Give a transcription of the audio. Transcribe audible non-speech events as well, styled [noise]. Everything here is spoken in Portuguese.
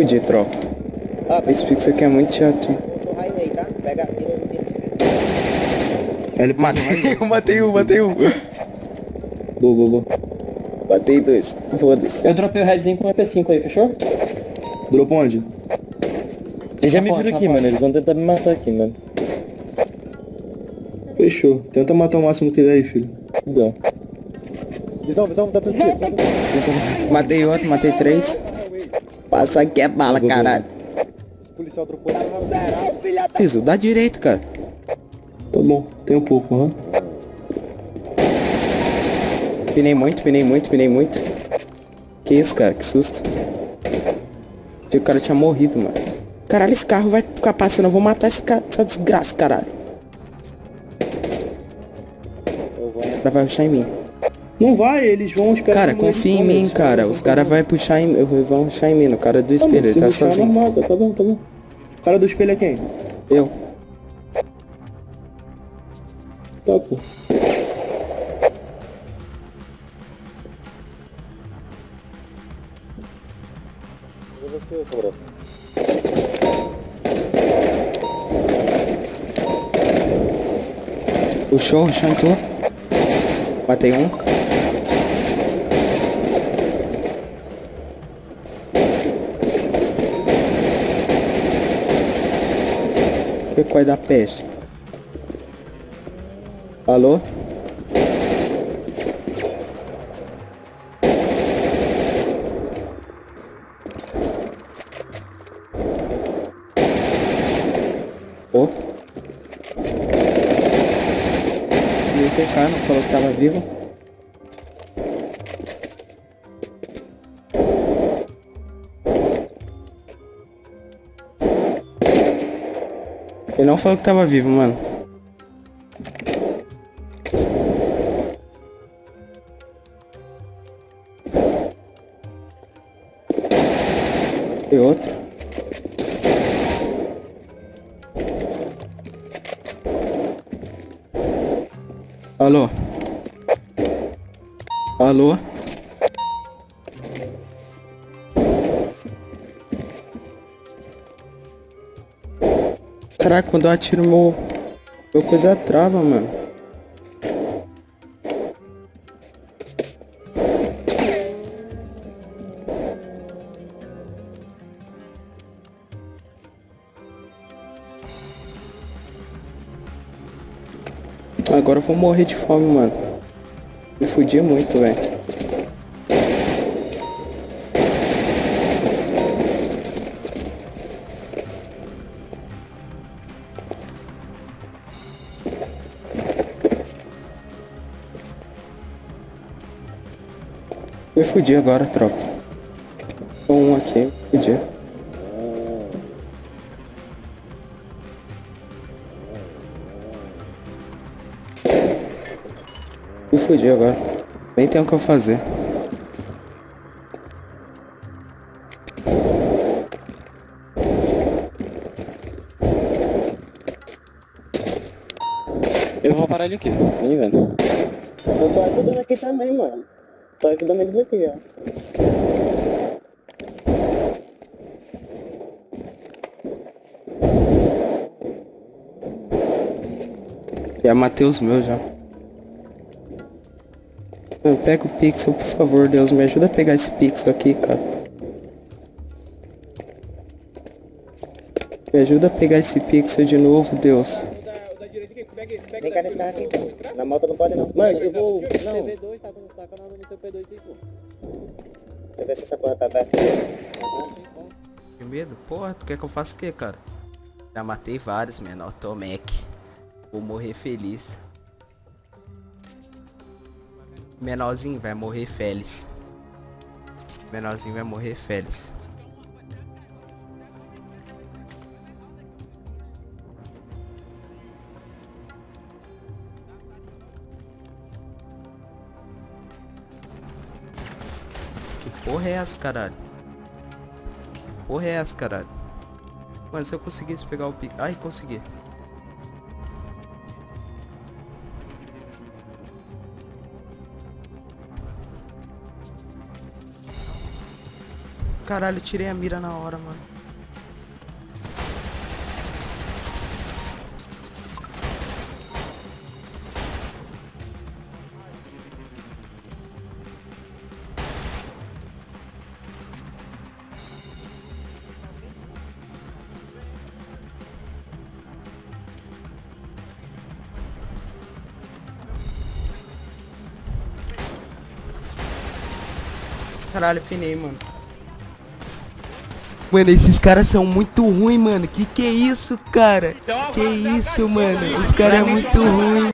Fudi, tropa. Ó, Esse pixel aqui é muito chato. aí, tá? Pega, tira, tira. Ele [laughs] Matei um, matei um, matei um. Boa, boa, boa. Batei dois. Foda-se. Eu dropei o headzinho com o EP5 aí, fechou? Dropou onde? Eles já me viram aqui, mano. Eles vão tentar me matar aqui, mano. Fechou. Tenta matar o máximo que der aí, filho. Dá. Visão, visão, dá pra ver. Matei outro, matei três. Passa aqui é bala, caralho. Policial. Piso, dá direito, cara. Tá bom, tem um pouco, aham. Pinei muito, pinei muito, pinei muito. Que isso, cara? Que susto. Achei que o cara tinha morrido, mano. Caralho, esse carro vai ficar passando. Eu vou matar esse ca... essa desgraça, caralho. O cara vai rushar em mim. Não vai, eles vão esperar. Cara, confia em mim, cara. Os caras vão. puxar em... vão rushar em mim. O cara do Tá espelho, ele tá sozinho. normal, tá, tá bom, tá bom. O cara do espelho é quem? Eu. Tá, pô. Puxou, chantou. Matei um. Pecói da peste. Alô? Ô? E o TK não falou que tava vivo? Ele não falou que tava vivo, mano. E outro. Alô? Alô? Caraca, quando eu atiro meu... Meu coisa trava, mano. Agora eu vou morrer de fome, mano. Me fudi muito, velho. Me fudi agora, tropa. Tô um aqui, me fudi. Me fudi agora. Nem tem o que eu fazer. Eu vou parar ele aqui, vem vendo. Eu tô ajudando aqui também, mano. Tô ajudando eles aqui, ó. Já matei os meus já. Mano, Pega o pixel, por favor, Deus. Me ajuda a pegar esse pixel aqui, cara. Me ajuda a pegar esse pixel de novo, Deus. Vem cá nesse carro aqui. Na moto não pode não. Mano, eu vou... Não. Teu P2 aí, pô. Deixa eu ver se essa porra tá aberta. Que medo? Porra, tu quer que eu faça o que, cara? Já matei vários, menor. Tô Mac. Vou morrer feliz. Menorzinho vai morrer feliz. Menorzinho vai morrer feliz. Porra é essa, caralho? Porra é essa, caralho? Mano, se eu conseguisse pegar o pique... Ai, consegui. Caralho, tirei a mira na hora, mano. Caralho, pinei, mano. Mano, esses caras são muito ruins, mano. Que que é isso, cara? Que isso, mano? Os caras é muito ruim.